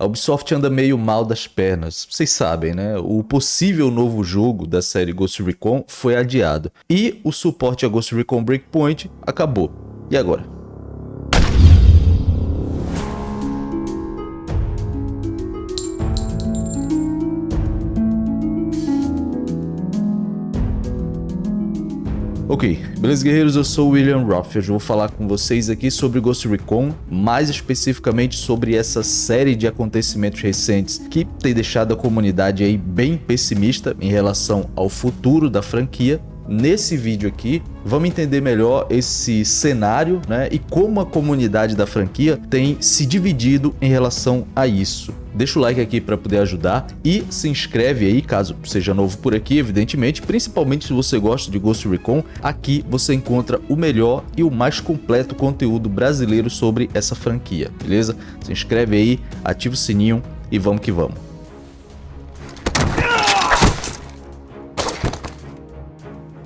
A Ubisoft anda meio mal das pernas, vocês sabem, né? O possível novo jogo da série Ghost Recon foi adiado e o suporte a Ghost Recon Breakpoint acabou. E agora? Ok, beleza guerreiros, eu sou o William Roth, hoje vou falar com vocês aqui sobre Ghost Recon, mais especificamente sobre essa série de acontecimentos recentes que tem deixado a comunidade aí bem pessimista em relação ao futuro da franquia. Nesse vídeo aqui, vamos entender melhor esse cenário né, e como a comunidade da franquia tem se dividido em relação a isso. Deixa o like aqui para poder ajudar e se inscreve aí caso seja novo por aqui, evidentemente, principalmente se você gosta de Ghost Recon, aqui você encontra o melhor e o mais completo conteúdo brasileiro sobre essa franquia, beleza? Se inscreve aí, ativa o sininho e vamos que vamos.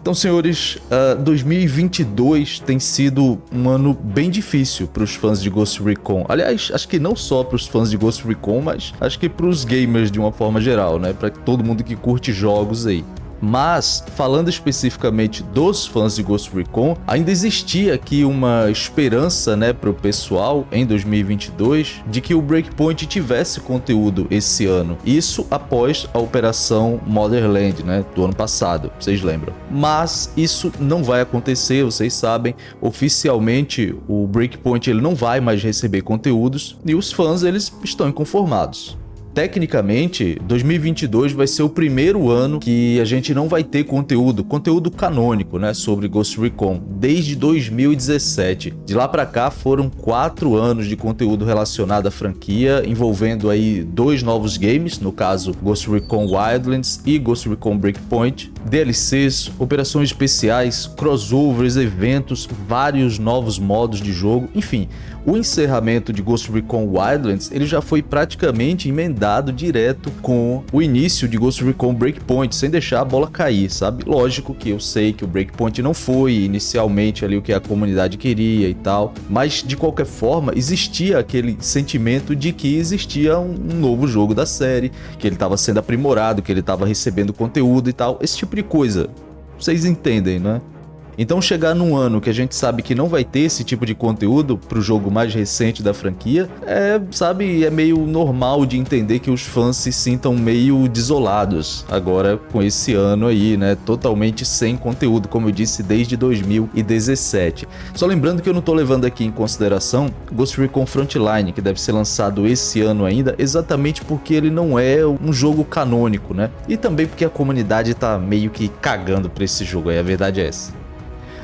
Então, senhores, uh, ah, 2022 tem sido um ano bem difícil para os fãs de Ghost Recon. Aliás, acho que não só para os fãs de Ghost Recon, mas acho que para os gamers de uma forma geral, né? Para todo mundo que curte jogos aí. Mas, falando especificamente dos fãs de Ghost Recon, ainda existia aqui uma esperança né, para o pessoal em 2022 de que o Breakpoint tivesse conteúdo esse ano. Isso após a operação Motherland né, do ano passado, vocês lembram. Mas isso não vai acontecer, vocês sabem. Oficialmente o Breakpoint ele não vai mais receber conteúdos e os fãs eles estão inconformados. Tecnicamente, 2022 vai ser o primeiro ano que a gente não vai ter conteúdo, conteúdo canônico, né, sobre Ghost Recon, desde 2017. De lá para cá foram quatro anos de conteúdo relacionado à franquia, envolvendo aí dois novos games, no caso Ghost Recon Wildlands e Ghost Recon Breakpoint, DLCs, operações especiais, crossovers, eventos, vários novos modos de jogo, enfim, o encerramento de Ghost Recon Wildlands ele já foi praticamente emendado direto com o início de Ghost Recon Breakpoint, sem deixar a bola cair, sabe? Lógico que eu sei que o Breakpoint não foi inicialmente ali o que a comunidade queria e tal, mas de qualquer forma existia aquele sentimento de que existia um novo jogo da série, que ele estava sendo aprimorado, que ele estava recebendo conteúdo e tal, esse tipo de coisa. Vocês entendem, né? Então chegar num ano que a gente sabe que não vai ter esse tipo de conteúdo pro jogo mais recente da franquia, é, sabe, é meio normal de entender que os fãs se sintam meio desolados agora com esse ano aí, né, totalmente sem conteúdo, como eu disse, desde 2017. Só lembrando que eu não tô levando aqui em consideração Ghost Recon Frontline, que deve ser lançado esse ano ainda, exatamente porque ele não é um jogo canônico, né, e também porque a comunidade tá meio que cagando pra esse jogo aí, a verdade é essa.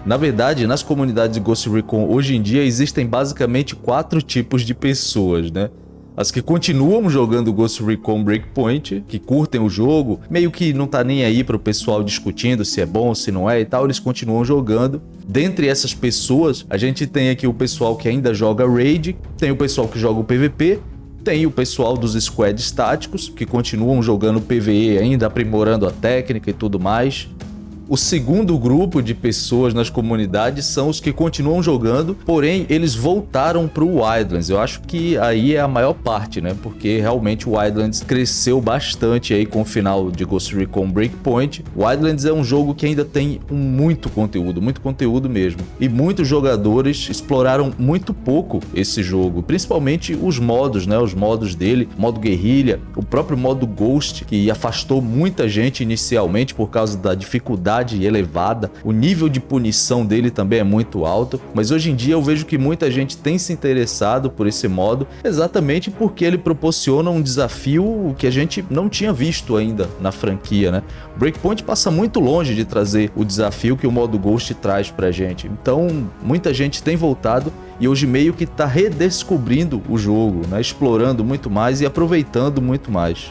Na verdade, nas comunidades de Ghost Recon hoje em dia existem basicamente quatro tipos de pessoas, né? As que continuam jogando Ghost Recon Breakpoint, que curtem o jogo, meio que não tá nem aí pro pessoal discutindo se é bom, se não é e tal, eles continuam jogando. Dentre essas pessoas, a gente tem aqui o pessoal que ainda joga Raid, tem o pessoal que joga o PVP, tem o pessoal dos squads táticos, que continuam jogando PvE ainda, aprimorando a técnica e tudo mais. O segundo grupo de pessoas nas comunidades são os que continuam jogando, porém eles voltaram para o Wildlands. Eu acho que aí é a maior parte, né? Porque realmente o Wildlands cresceu bastante aí com o final de Ghost Recon Breakpoint. Wildlands é um jogo que ainda tem muito conteúdo, muito conteúdo mesmo. E muitos jogadores exploraram muito pouco esse jogo, principalmente os modos, né? Os modos dele, modo guerrilha, o próprio modo Ghost, que afastou muita gente inicialmente por causa da dificuldade elevada, o nível de punição dele também é muito alto, mas hoje em dia eu vejo que muita gente tem se interessado por esse modo exatamente porque ele proporciona um desafio que a gente não tinha visto ainda na franquia, né? Breakpoint passa muito longe de trazer o desafio que o modo Ghost traz pra gente, então muita gente tem voltado e hoje meio que está redescobrindo o jogo, né? explorando muito mais e aproveitando muito mais.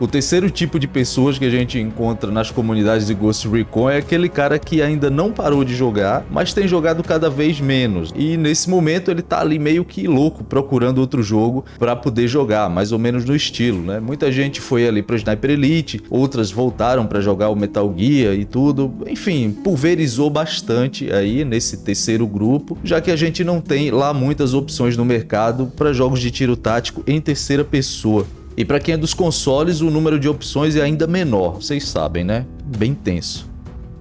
O terceiro tipo de pessoas que a gente encontra nas comunidades de Ghost Recon é aquele cara que ainda não parou de jogar, mas tem jogado cada vez menos. E nesse momento ele tá ali meio que louco procurando outro jogo para poder jogar, mais ou menos no estilo, né? Muita gente foi ali para Sniper Elite, outras voltaram para jogar o Metal Gear e tudo. Enfim, pulverizou bastante aí nesse terceiro grupo, já que a gente não tem lá muitas opções no mercado para jogos de tiro tático em terceira pessoa. E para quem é dos consoles, o número de opções é ainda menor, vocês sabem, né? Bem tenso.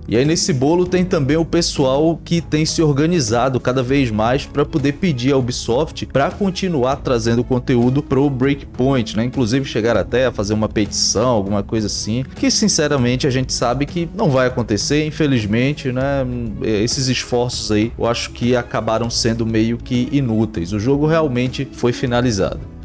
E aí nesse bolo tem também o pessoal que tem se organizado cada vez mais para poder pedir a Ubisoft para continuar trazendo conteúdo pro Breakpoint, né? Inclusive chegar até a fazer uma petição, alguma coisa assim, que sinceramente a gente sabe que não vai acontecer, infelizmente, né? Esses esforços aí, eu acho que acabaram sendo meio que inúteis. O jogo realmente foi finalizado.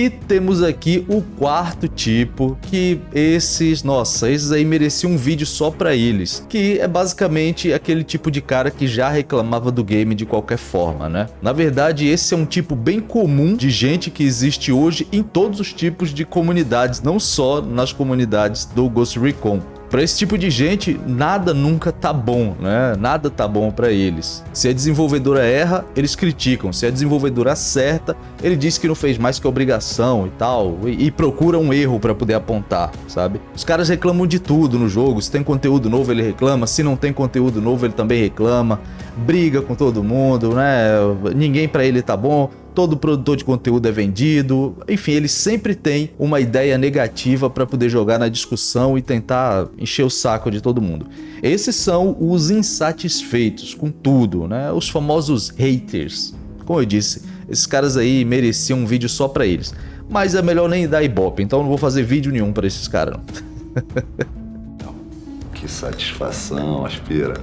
E temos aqui o quarto tipo, que esses, nossa, esses aí mereciam um vídeo só pra eles, que é basicamente aquele tipo de cara que já reclamava do game de qualquer forma, né? Na verdade, esse é um tipo bem comum de gente que existe hoje em todos os tipos de comunidades, não só nas comunidades do Ghost Recon. Para esse tipo de gente, nada nunca tá bom, né? Nada tá bom para eles. Se a desenvolvedora erra, eles criticam. Se a desenvolvedora acerta, ele diz que não fez mais que obrigação e tal, e, e procura um erro para poder apontar, sabe? Os caras reclamam de tudo no jogo. Se tem conteúdo novo, ele reclama. Se não tem conteúdo novo, ele também reclama. Briga com todo mundo, né? Ninguém para ele tá bom todo produtor de conteúdo é vendido, enfim, ele sempre tem uma ideia negativa para poder jogar na discussão e tentar encher o saco de todo mundo. Esses são os insatisfeitos com tudo, né? Os famosos haters. Como eu disse, esses caras aí mereciam um vídeo só para eles. Mas é melhor nem dar ibope, então não vou fazer vídeo nenhum para esses caras que satisfação, aspira.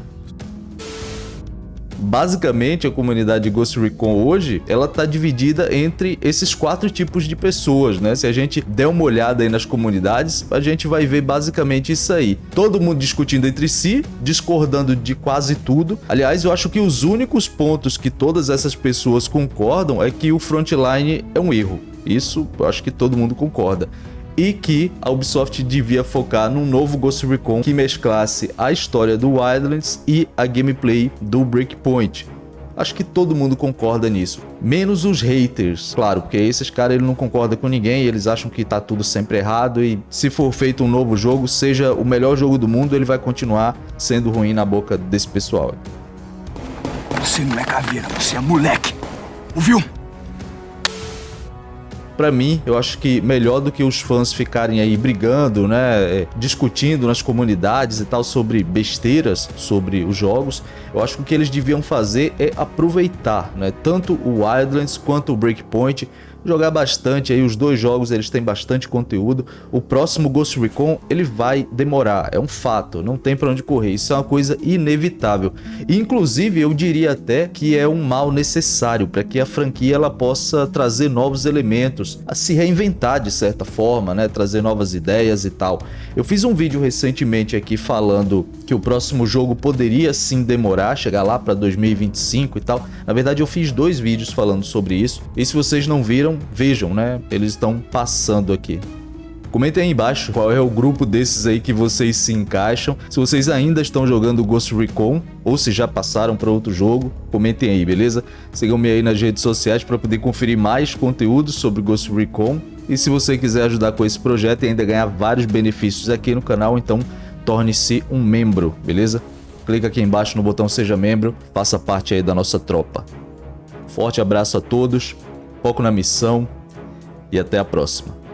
Basicamente, a comunidade Ghost Recon hoje, ela tá dividida entre esses quatro tipos de pessoas, né? Se a gente der uma olhada aí nas comunidades, a gente vai ver basicamente isso aí. Todo mundo discutindo entre si, discordando de quase tudo. Aliás, eu acho que os únicos pontos que todas essas pessoas concordam é que o Frontline é um erro. Isso eu acho que todo mundo concorda e que a Ubisoft devia focar num novo Ghost Recon que mesclasse a história do Wildlands e a gameplay do Breakpoint. Acho que todo mundo concorda nisso. Menos os haters, claro, porque esses caras ele não concordam com ninguém, eles acham que tá tudo sempre errado e se for feito um novo jogo, seja o melhor jogo do mundo, ele vai continuar sendo ruim na boca desse pessoal. Você não é caveira, você é moleque. Ouviu? Para mim, eu acho que melhor do que os fãs ficarem aí brigando, né, é, discutindo nas comunidades e tal sobre besteiras sobre os jogos, eu acho que o que eles deviam fazer é aproveitar, né, tanto o Wildlands quanto o Breakpoint jogar bastante aí, os dois jogos eles têm bastante conteúdo. O próximo Ghost Recon ele vai demorar, é um fato, não tem para onde correr, isso é uma coisa inevitável. Inclusive eu diria até que é um mal necessário para que a franquia ela possa trazer novos elementos, a se reinventar de certa forma, né, trazer novas ideias e tal. Eu fiz um vídeo recentemente aqui falando que o próximo jogo poderia sim demorar, chegar lá para 2025 e tal. Na verdade eu fiz dois vídeos falando sobre isso, e se vocês não viram, vejam, né? Eles estão passando aqui. Comentem aí embaixo qual é o grupo desses aí que vocês se encaixam. Se vocês ainda estão jogando Ghost Recon ou se já passaram para outro jogo, comentem aí, beleza? Sigam-me aí nas redes sociais para poder conferir mais conteúdo sobre Ghost Recon. E se você quiser ajudar com esse projeto e ainda ganhar vários benefícios aqui no canal, então torne-se um membro, beleza? Clica aqui embaixo no botão Seja Membro, faça parte aí da nossa tropa. Forte abraço a todos foco na missão e até a próxima.